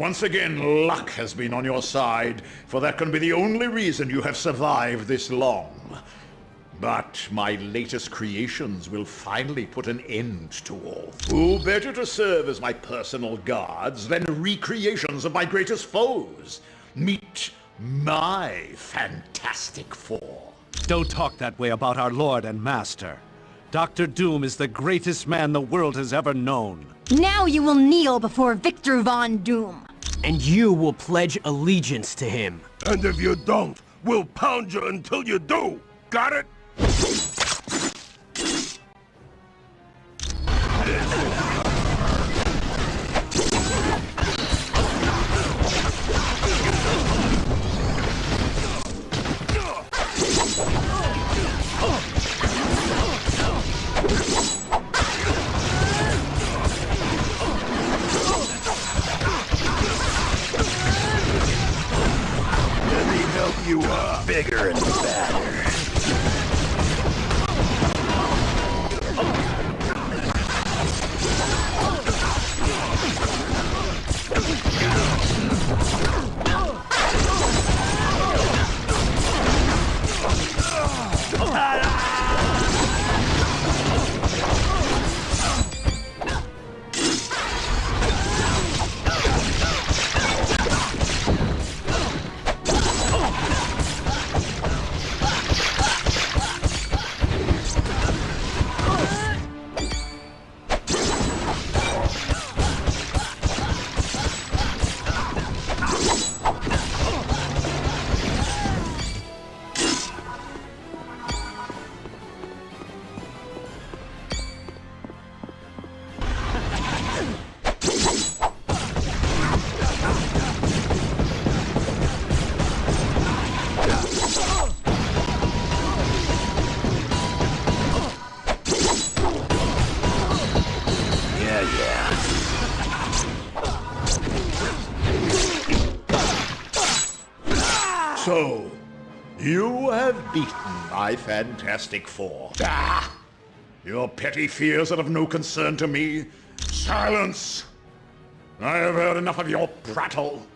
Once again, luck has been on your side, for that can be the only reason you have survived this long. But my latest creations will finally put an end to all. Who better to serve as my personal guards than recreations of my greatest foes? Meet my Fantastic Four. Don't talk that way about our Lord and Master. Doctor Doom is the greatest man the world has ever known. Now you will kneel before Victor Von Doom. And you will pledge allegiance to him. And if you don't, we'll pound you until you do. Got it? My Fantastic Four. Ah! Your petty fears are of no concern to me. Silence! I have heard enough of your prattle.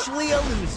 Officially a loser.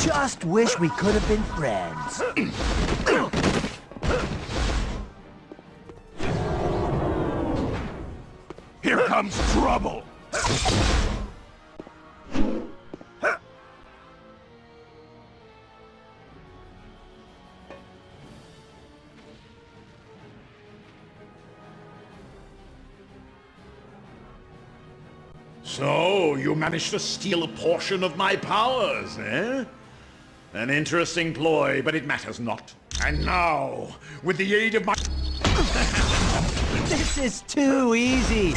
Just wish we could have been friends. Here comes trouble! So, you managed to steal a portion of my powers, eh? An interesting ploy, but it matters not. And now, with the aid of my... This is too easy.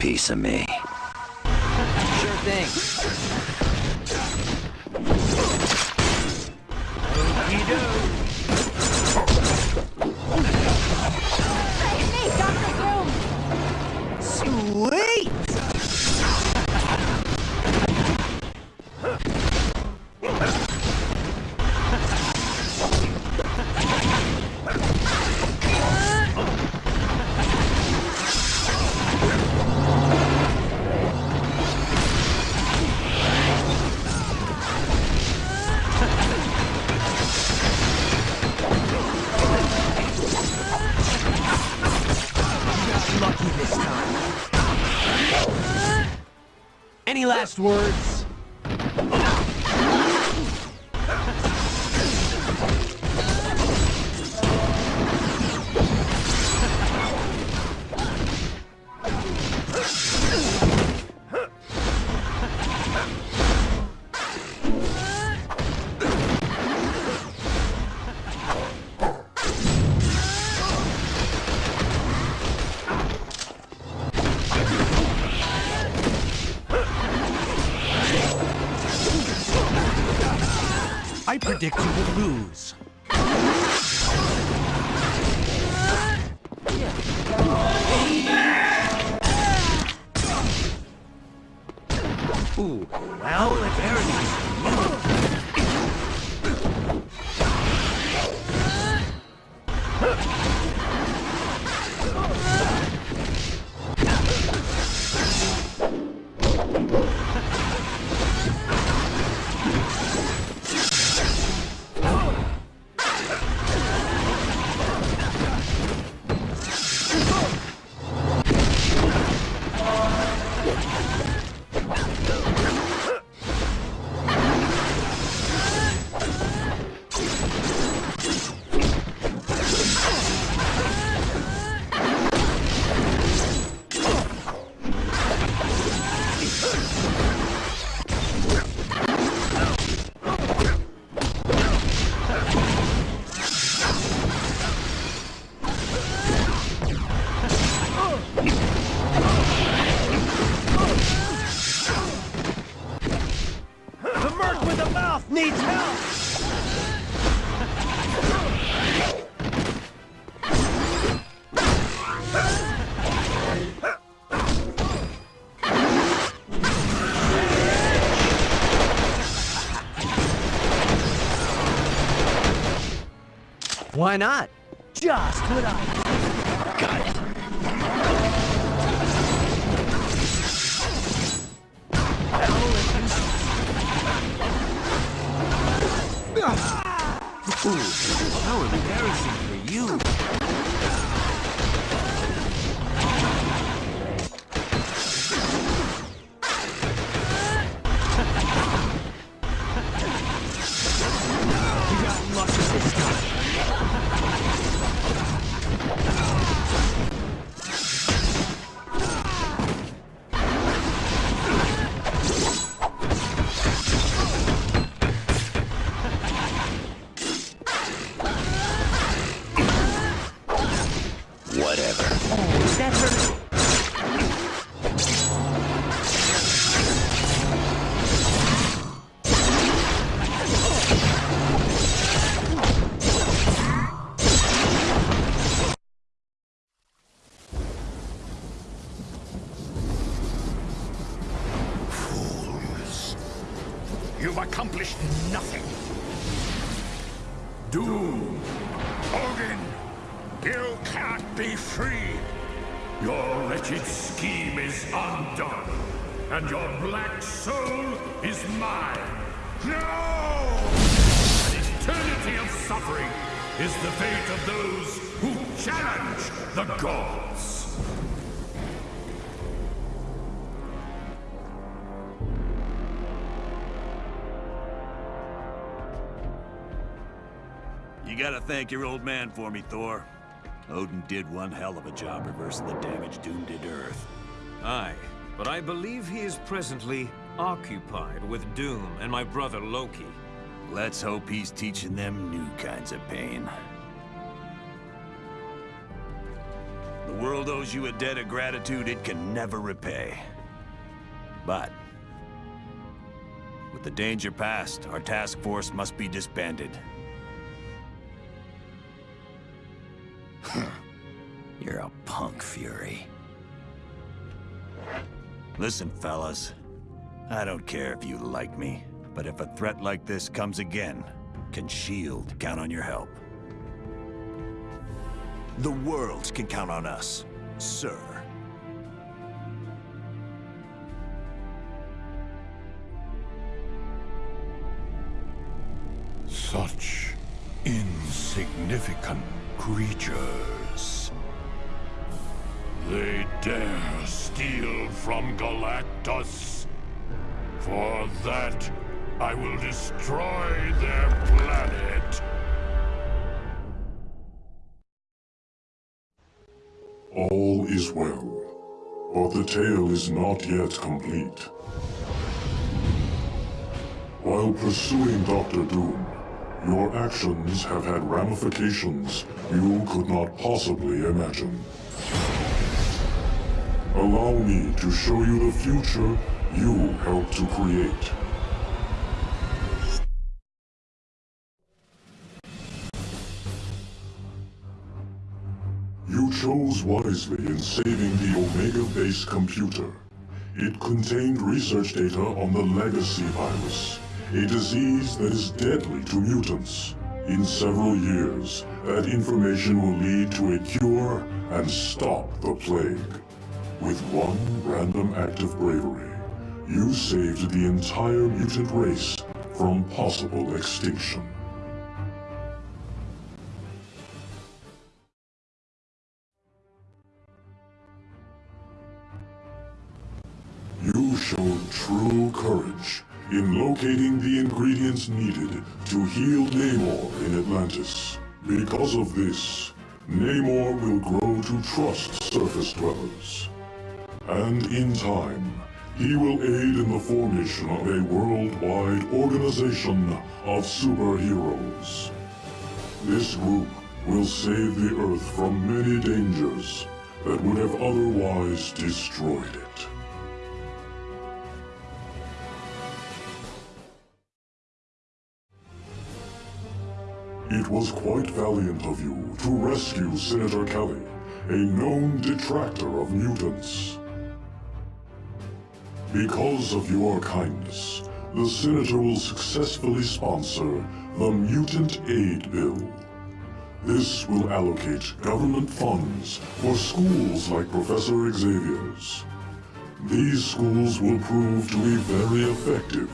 Piece of me. Last words? Ooh, well, embarrassing. The mouth needs help! Why not? Just what I... How gotta thank your old man for me, Thor. Odin did one hell of a job reversing the damage Doom did to Earth. Aye, but I believe he is presently occupied with Doom and my brother Loki. Let's hope he's teaching them new kinds of pain. The world owes you a debt of gratitude it can never repay. But, with the danger past, our task force must be disbanded. You're a punk, Fury. Listen, fellas. I don't care if you like me, but if a threat like this comes again, can S.H.I.E.L.D. count on your help? The world can count on us, sir. Insignificant creatures. They dare steal from Galactus? For that, I will destroy their planet. All is well, but the tale is not yet complete. While pursuing Doctor Doom, your actions have had ramifications you could not possibly imagine. Allow me to show you the future you helped to create. You chose wisely in saving the Omega Base computer. It contained research data on the Legacy virus, a disease that is deadly to mutants. In several years, that information will lead to a cure and stop the plague. With one random act of bravery, you saved the entire mutant race from possible extinction. In locating the ingredients needed to heal Namor in Atlantis. Because of this, Namor will grow to trust surface dwellers. And in time, he will aid in the formation of a worldwide organization of superheroes. This group will save the Earth from many dangers that would have otherwise destroyed it. It was quite valiant of you to rescue Senator Kelly, a known detractor of mutants. Because of your kindness, the Senator will successfully sponsor the Mutant Aid Bill. This will allocate government funds for schools like Professor Xavier's. These schools will prove to be very effective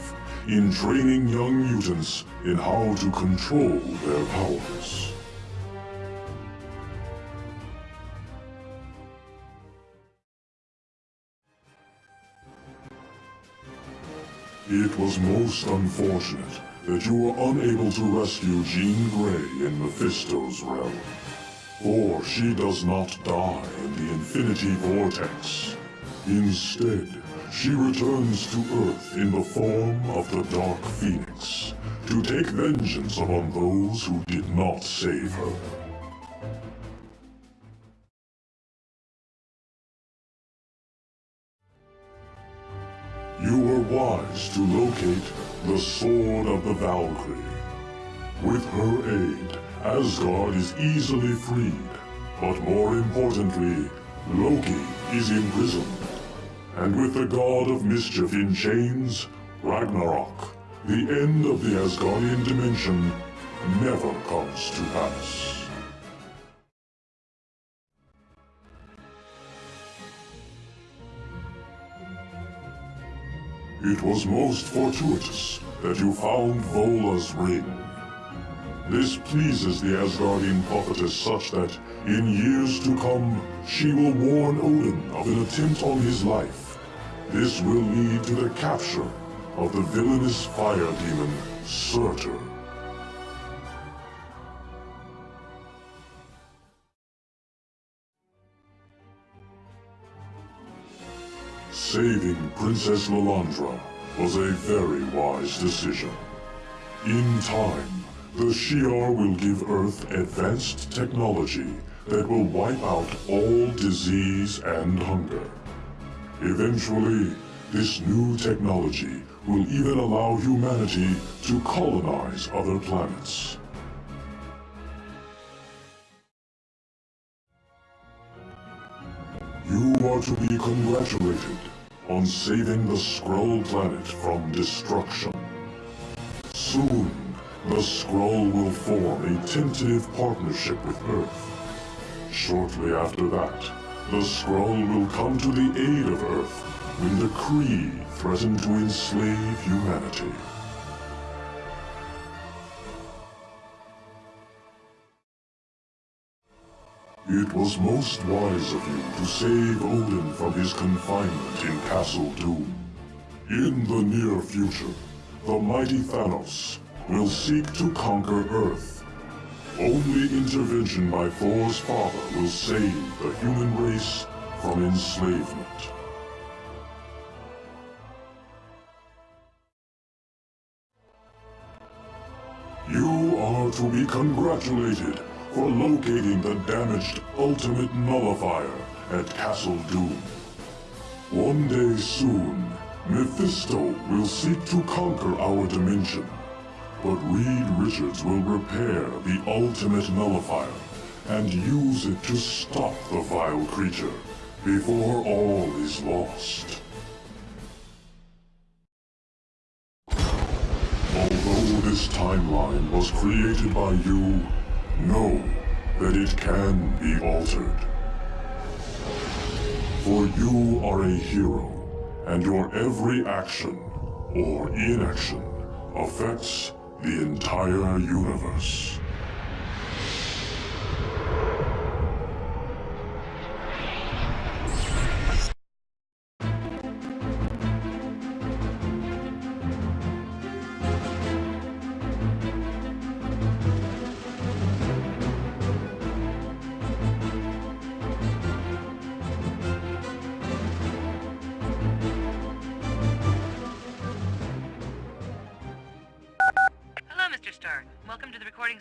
in training young mutants in how to control their powers. It was most unfortunate that you were unable to rescue Jean Grey in Mephisto's realm. For she does not die in the Infinity Vortex. Instead, she returns to Earth in the form of the Dark Phoenix, to take vengeance upon those who did not save her. You were wise to locate the Sword of the Valkyrie. With her aid, Asgard is easily freed. But more importantly, Loki is imprisoned. And with the God of Mischief in chains, Ragnarok, the end of the Asgardian dimension, never comes to pass. It was most fortuitous that you found Volla's ring. This pleases the Asgardian prophetess such that, in years to come, she will warn Odin of an attempt on his life. This will lead to the capture of the villainous fire demon, Surtur. Saving Princess Lilandra was a very wise decision. In time, the Shi'ar will give Earth advanced technology that will wipe out all disease and hunger. Eventually, this new technology will even allow humanity to colonize other planets. You are to be congratulated on saving the Skrull planet from destruction. Soon, the Skrull will form a tentative partnership with Earth. Shortly after that, the Skrull will come to the aid of Earth when the Kree threaten to enslave humanity. It was most wise of you to save Odin from his confinement in Castle Doom. In the near future, the mighty Thanos will seek to conquer Earth. Only intervention by Thor's father will save the human race from enslavement. You are to be congratulated for locating the damaged Ultimate Nullifier at Castle Doom. One day soon, Mephisto will seek to conquer our dimension. But Reed Richards will repair the Ultimate Nullifier and use it to stop the vile creature before all is lost. Although this timeline was created by you, know that it can be altered. For you are a hero, and your every action, or inaction, affects the entire universe.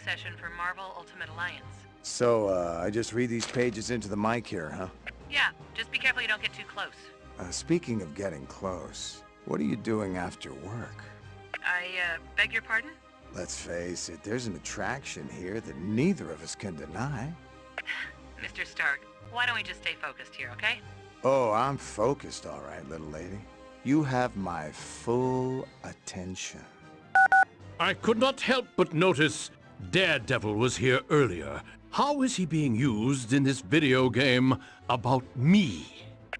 Session for Marvel Ultimate Alliance. So, uh, I just read these pages into the mic here, huh? Yeah, just be careful you don't get too close. Uh, speaking of getting close, what are you doing after work? I, uh, beg your pardon? Let's face it, there's an attraction here that neither of us can deny. Mr. Stark, why don't we just stay focused here, okay? Oh, I'm focused, all right, little lady. You have my full attention. I could not help but notice Daredevil was here earlier. How is he being used in this video game about me?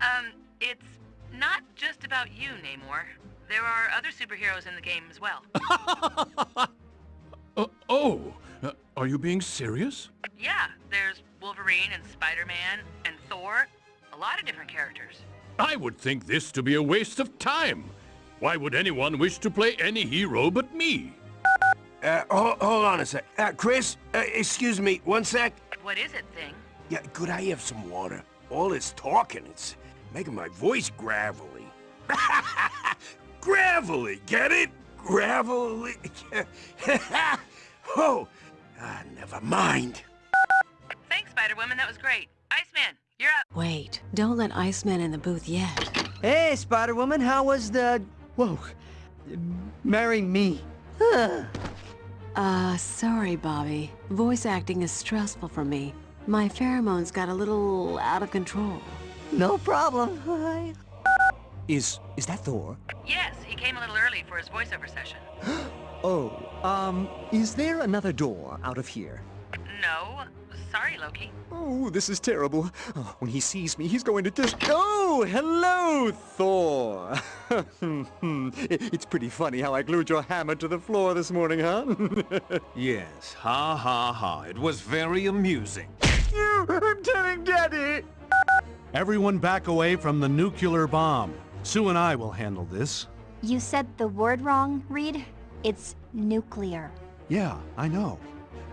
Um, it's not just about you, Namor. There are other superheroes in the game as well. Uh, oh, uh, are you being serious? yeah, there's Wolverine and Spider-Man and Thor. A lot of different characters. I would think this to be a waste of time. Why would anyone wish to play any hero but me? Uh, hold, hold on a sec. Uh, Chris, uh, excuse me, one sec. What is it, Thing? Yeah, could I have some water? All this talking, it's making my voice gravelly. gravelly, get it? Gravelly. oh, ah, never mind. Thanks, Spider-Woman. That was great. Iceman, you're up. Wait, don't let Iceman in the booth yet. Hey, Spider-Woman, how was the... Whoa. Marry me. Uh, sorry, Bobby. Voice acting is stressful for me. My pheromones got a little out of control. No problem. Hi. Is is that Thor? Yes, he came a little early for his voiceover session. Oh, um, is there another door out of here? No, sorry, Loki. Oh, this is terrible. Oh, when he sees me, he's going to just... Oh, hello, Thor. It- it's pretty funny how I glued your hammer to the floor this morning, huh? Yes, ha ha ha. It was very amusing. you! I'm telling Daddy! Everyone back away from the nuclear bomb. Sue and I will handle this. You said the word wrong, Reed. It's nuclear. Yeah, I know.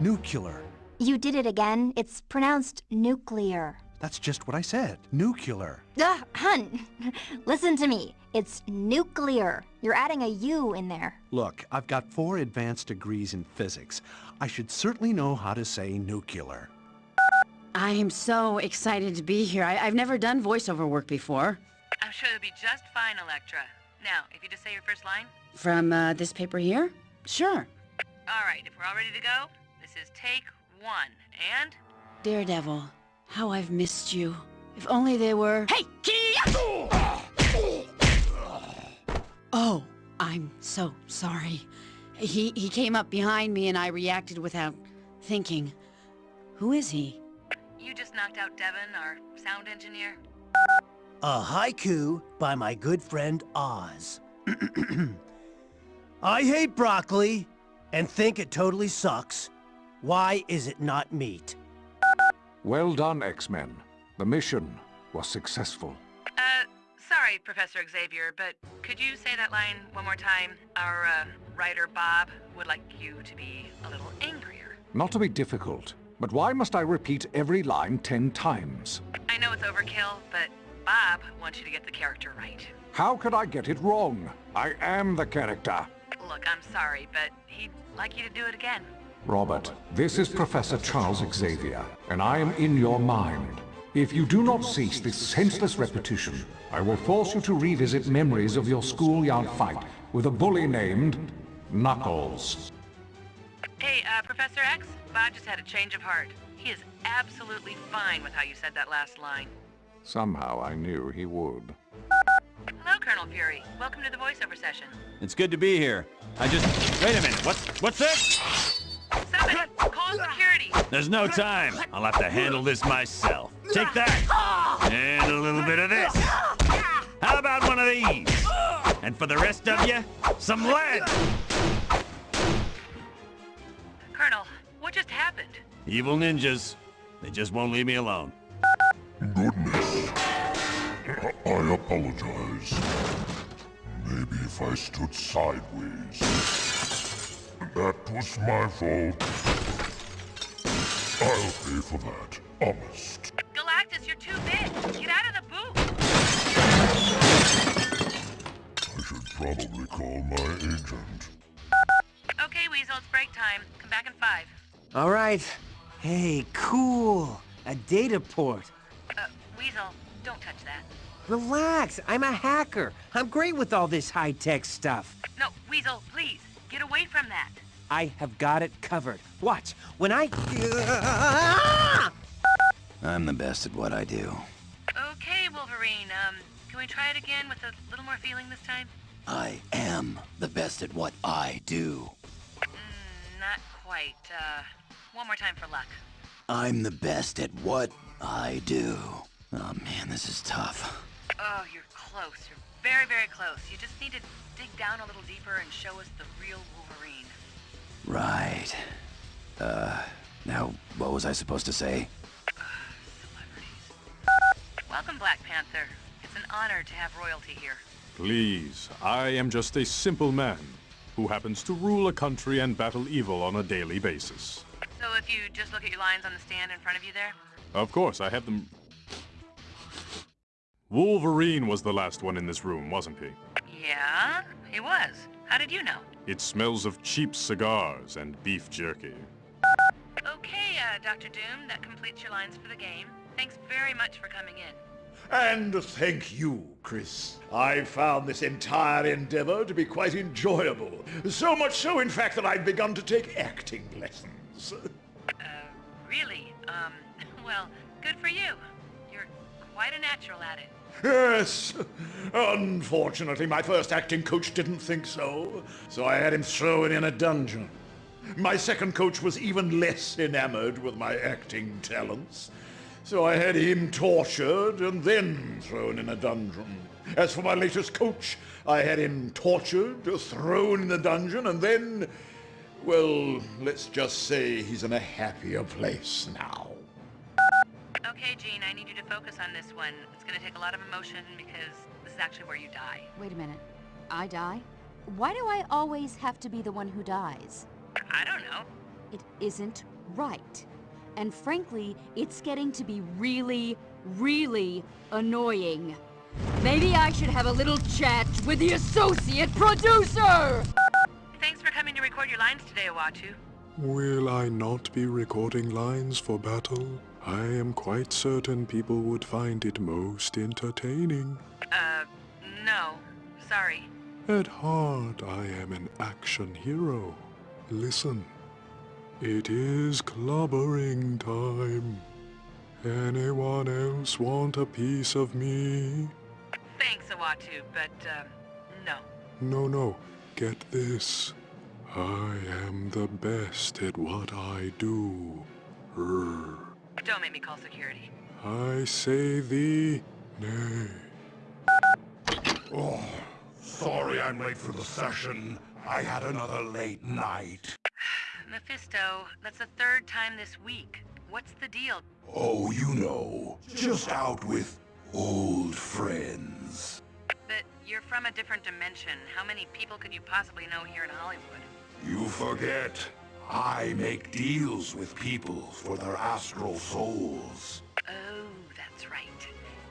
Nuclear. You did it again. It's pronounced nuclear. That's just what I said. Nuclear. Ugh, hun, listen to me. It's nuclear. You're adding a U in there. Look, I've got four advanced degrees in physics. I should certainly know how to say nuclear. I am so excited to be here. I I've never done voiceover work before. I'm sure you'll be just fine, Elektra. Now, if you just say your first line. From uh, this paper here? Sure. All right, if we're all ready to go, this is take one. And Daredevil, how I've missed you. If only they were... Hey! Oh, I'm so sorry. He, he came up behind me and I reacted without thinking. Who is he? you just knocked out Devin, our sound engineer. A haiku by my good friend Oz. I hate broccoli and think it totally sucks. Why is it not meat? Well done, X-Men. The mission was successful. Uh, sorry, Professor Xavier, but could you say that line one more time? Our uh, writer Bob would like you to be a little angrier. Not to be difficult, but why must I repeat every line ten times? I know it's overkill, but Bob wants you to get the character right. How could I get it wrong? I am the character. Look, I'm sorry, but he'd like you to do it again. Robert, this is Professor Charles Xavier, and I am in your mind. If you do not cease this senseless repetition, I will force you to revisit memories of your schoolyard fight with a bully named Knuckles. Hey, uh, Professor X, Bob just had a change of heart. He is absolutely fine with how you said that last line. Somehow I knew he would. Hello, Colonel Fury. Welcome to the voiceover session. It's good to be here. I just... Wait a minute, what's, what's this? Somebody, call security. There's no time. I'll have to handle this myself. Take that! And a little bit of this. How about one of these? And for the rest of you, some lead! Colonel, what just happened? Evil ninjas. They just won't leave me alone. Goodness. I, I apologize. Maybe if I stood sideways. That was my fault. I'll pay for that, honest. Galactus, you're too big. Get out of the booth. I should probably call my agent. Okay, Weasel, it's break time. Come back in five. All right. Hey, cool. A data port. Uh, Weasel, don't touch that. Relax. I'm a hacker. I'm great with all this high-tech stuff. No, Weasel, please. Get away from that. I have got it covered. Watch. When I... I'm the best at what I do. Okay, Wolverine. Um, can we try it again with a little more feeling this time? I am the best at what I do. Mm, not quite. Uh, one more time for luck. I'm the best at what I do. Oh man, this is tough. Oh, you're close. You're very, very close. You just need to dig down a little deeper and show us the real Wolverine. Right. Uh, now, what was I supposed to say? Welcome, Black Panther. It's an honor to have royalty here. Please, I am just a simple man who happens to rule a country and battle evil on a daily basis. So if you just look at your lines on the stand in front of you there? Of course, I have them... Wolverine was the last one in this room, wasn't he? Yeah, he was. How did you know? It smells of cheap cigars and beef jerky. Okay, uh, Dr. Doom, that completes your lines for the game. Thanks very much for coming in. And thank you, Chris. I found this entire endeavor to be quite enjoyable. So much so, in fact, that I've begun to take acting lessons. Uh, really? Um, well, good for you. You're quite a natural at it. Yes. Unfortunately, my first acting coach didn't think so, so I had him thrown in a dungeon. My second coach was even less enamored with my acting talents, so I had him tortured and then thrown in a dungeon. As for my latest coach, I had him tortured, thrown in the dungeon, and then, well, let's just say he's in a happier place now. Okay, Jean, I need you to focus on this one. It's gonna take a lot of emotion because this is actually where you die. Wait a minute. I die? Why do I always have to be the one who dies? I don't know. It isn't right. And frankly, it's getting to be really, really annoying. Maybe I should have a little chat with the associate producer! Thanks for coming to record your lines today, Uatu. Will I not be recording lines for battle? I am quite certain people would find it most entertaining. Uh, no. Sorry. At heart, I am an action hero. Listen. It is clobbering time. Anyone else want a piece of me? Thanks, Uatu, but, uh, no. No, no. Get this. I am the best at what I do. Rrr. Don't make me call security. I say thee nay. Oh, sorry I'm late for the session. I had another late night. Mephisto, that's the third time this week. What's the deal? Oh, you know, just out with old friends. But you're from a different dimension. How many people could you possibly know here in Hollywood? You forget. I make deals with people for their astral souls. Oh, that's right.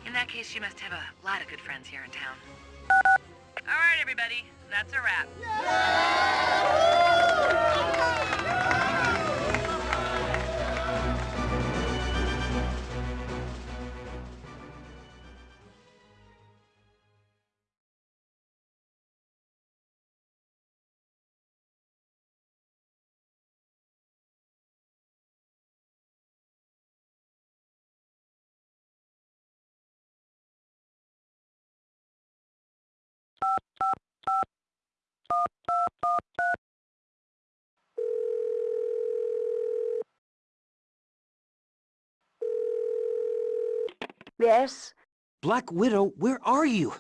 In that case, you must have a lot of good friends here in town. All right, everybody. That's a wrap. Yes? Black Widow, where are you?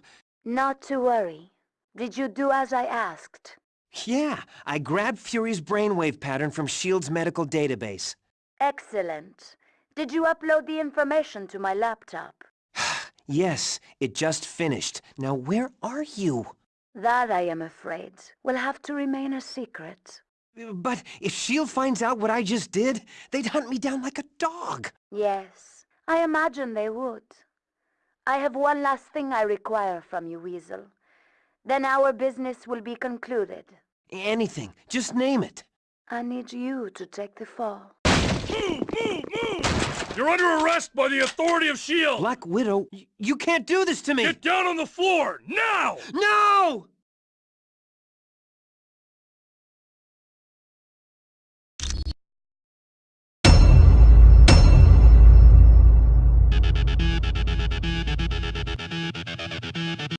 Not to worry. Did you do as I asked? Yeah, I grabbed Fury's brainwave pattern from S.H.I.E.L.D.'s medical database. Excellent. Did you upload the information to my laptop? Yes, it just finished. Now where are you? That, I am afraid, will have to remain a secret. But if S.H.I.E.L.D. finds out what I just did, they'd hunt me down like a dog. Yes, I imagine they would. I have one last thing I require from you, Weasel. Then our business will be concluded. Anything, just name it. I need you to take the fall. You're under arrest by the authority of S.H.I.E.L.D. Black Widow, you can't do this to me! Get down on the floor, now! No!